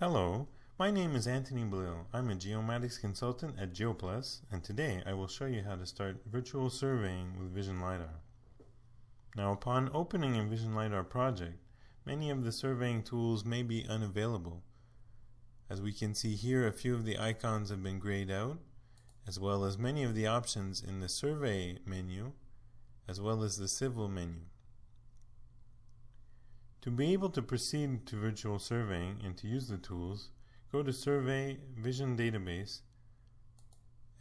Hello, my name is Anthony Blill. I'm a geomatics consultant at GeoPlus, and today I will show you how to start virtual surveying with Vision LiDAR. Now, upon opening a Vision LiDAR project, many of the surveying tools may be unavailable. As we can see here, a few of the icons have been grayed out, as well as many of the options in the Survey menu, as well as the Civil menu. To be able to proceed to virtual surveying and to use the tools, go to Survey Vision Database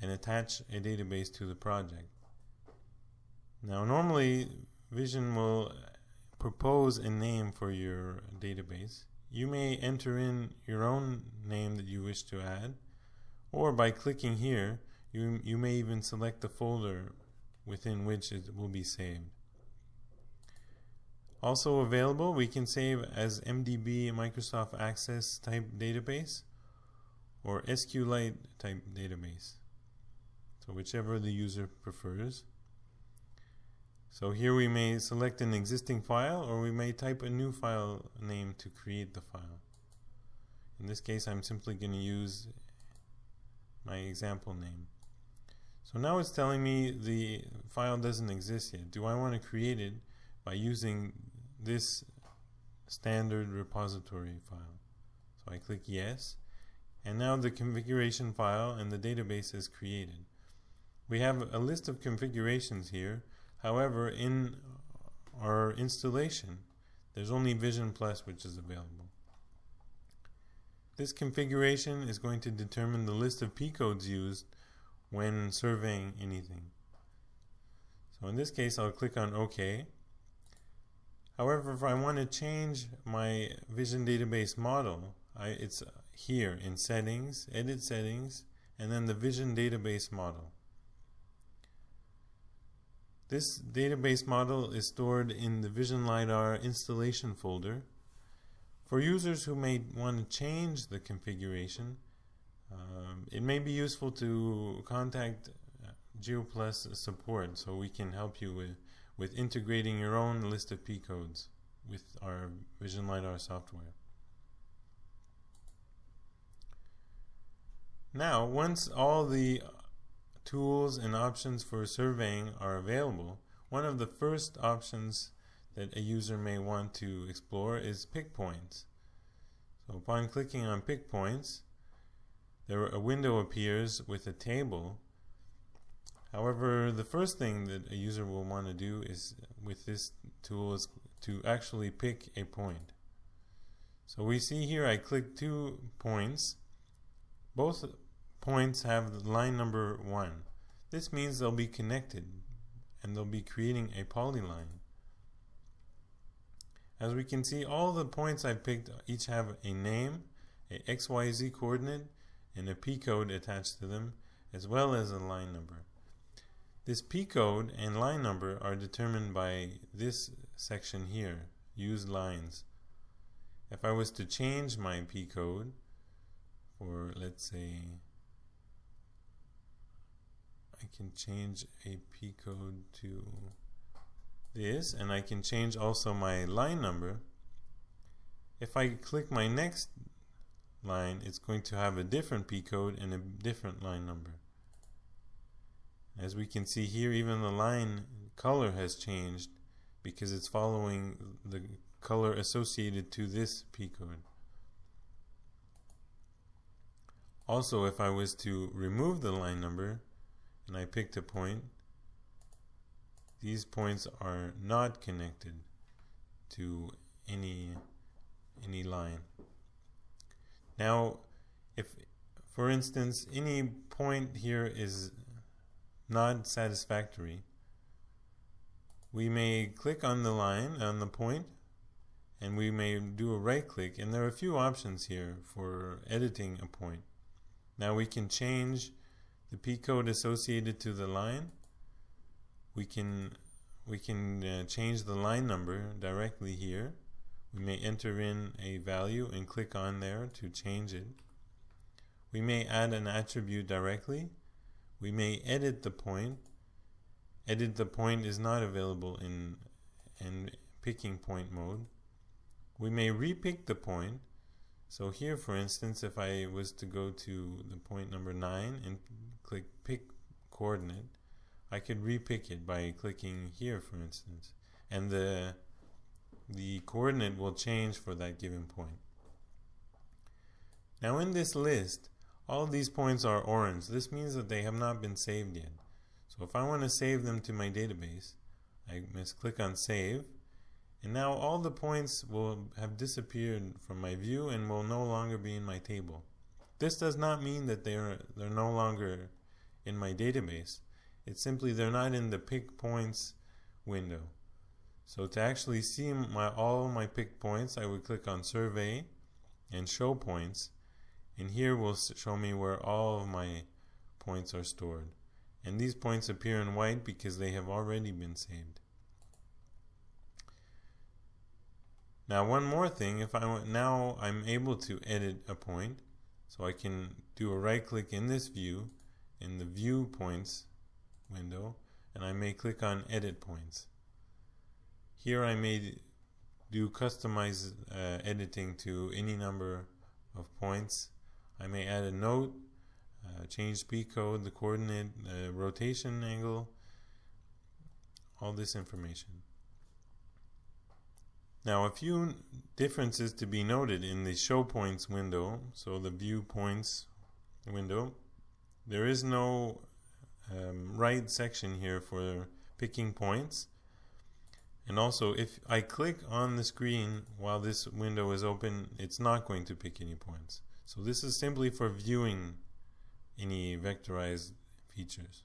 and attach a database to the project. Now normally Vision will propose a name for your database. You may enter in your own name that you wish to add or by clicking here you, you may even select the folder within which it will be saved. Also available, we can save as MDB Microsoft Access type database or SQLite type database. So whichever the user prefers. So here we may select an existing file or we may type a new file name to create the file. In this case I'm simply going to use my example name. So now it's telling me the file doesn't exist yet. Do I want to create it by using this standard repository file. So I click yes and now the configuration file and the database is created. We have a list of configurations here however in our installation there's only Vision Plus which is available. This configuration is going to determine the list of P-codes used when surveying anything. So in this case I'll click on OK However, if I want to change my Vision Database model, I, it's here in Settings, Edit Settings, and then the Vision Database model. This database model is stored in the Vision LiDAR installation folder. For users who may want to change the configuration, um, it may be useful to contact GeoPlus support so we can help you with with integrating your own list of P codes with our Vision LiDAR software. Now, once all the tools and options for surveying are available, one of the first options that a user may want to explore is pick points. So upon clicking on pick points, there a window appears with a table However, the first thing that a user will want to do is with this tool is to actually pick a point. So we see here I click two points. Both points have line number 1. This means they'll be connected and they'll be creating a polyline. As we can see, all the points I picked each have a name, a XYZ coordinate, and a P code attached to them, as well as a line number. This P code and line number are determined by this section here, use lines. If I was to change my P code for let's say I can change a P code to this and I can change also my line number. If I click my next line it's going to have a different P code and a different line number. As we can see here, even the line color has changed because it's following the color associated to this P code. Also, if I was to remove the line number and I picked a point, these points are not connected to any any line. Now, if for instance any point here is not satisfactory, we may click on the line, on the point, and we may do a right click and there are a few options here for editing a point. Now we can change the P code associated to the line. We can we can uh, change the line number directly here. We may enter in a value and click on there to change it. We may add an attribute directly we may edit the point. Edit the point is not available in, in picking point mode. We may repick the point So here, for instance, if I was to go to the point number 9 and click pick coordinate, I could repick it by clicking here, for instance. And the, the coordinate will change for that given point. Now in this list, all of these points are orange. This means that they have not been saved yet. So if I want to save them to my database, I must click on save. And now all the points will have disappeared from my view and will no longer be in my table. This does not mean that they're, they're no longer in my database. It's simply they're not in the pick points window. So to actually see my all my pick points, I would click on survey and show points and here will show me where all of my points are stored. And these points appear in white because they have already been saved. Now one more thing. If I now I'm able to edit a point so I can do a right click in this view in the view points window and I may click on edit points. Here I may do customize uh, editing to any number of points I may add a note, uh, change P code, the coordinate, uh, rotation angle, all this information. Now a few differences to be noted in the show points window, so the view points window. There is no um, right section here for picking points. And also, if I click on the screen while this window is open, it's not going to pick any points. So this is simply for viewing any vectorized features.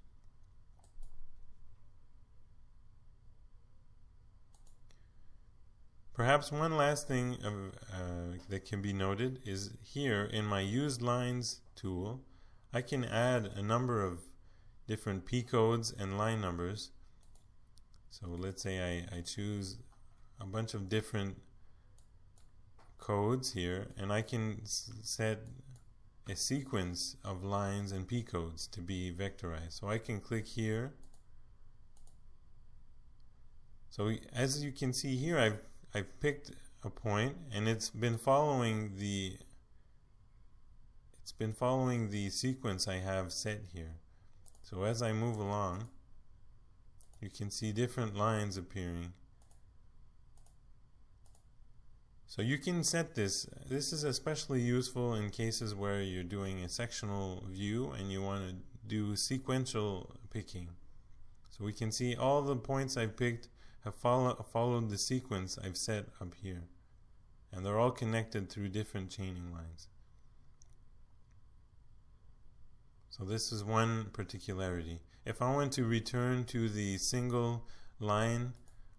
Perhaps one last thing of, uh, that can be noted is here in my used lines tool I can add a number of different P codes and line numbers so let's say I, I choose a bunch of different codes here and I can set a sequence of lines and P codes to be vectorized. So I can click here. So as you can see here, I've, I've picked a point and it's been following the it's been following the sequence I have set here. So as I move along, you can see different lines appearing So you can set this. This is especially useful in cases where you're doing a sectional view and you want to do sequential picking. So we can see all the points I've picked have follow, followed the sequence I've set up here. And they're all connected through different chaining lines. So this is one particularity. If I want to return to the single line,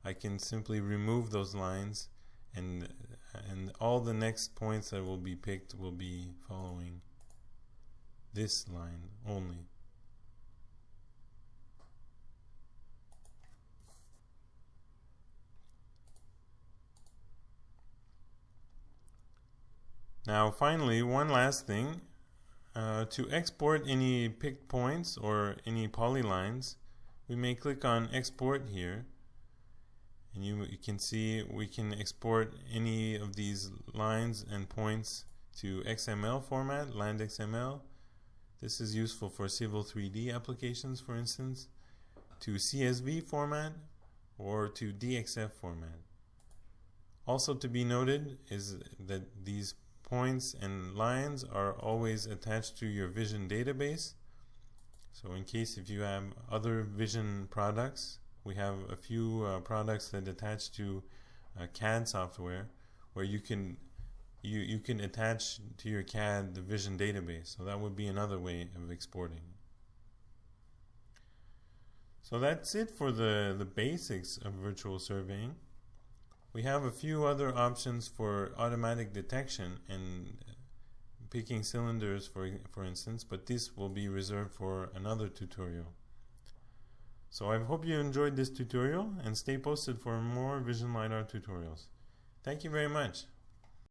I can simply remove those lines and and all the next points that will be picked will be following this line only. Now finally, one last thing. Uh, to export any picked points or any polylines, we may click on export here and you, you can see we can export any of these lines and points to XML format, land XML. This is useful for Civil 3D applications, for instance, to CSV format or to DXF format. Also to be noted is that these points and lines are always attached to your Vision database. So in case if you have other Vision products, we have a few uh, products that attach to uh, CAD software where you can you you can attach to your CAD the Vision database. So that would be another way of exporting. So that's it for the the basics of virtual surveying. We have a few other options for automatic detection and picking cylinders for for instance, but this will be reserved for another tutorial. So I hope you enjoyed this tutorial and stay posted for more Vision LiDAR tutorials. Thank you very much.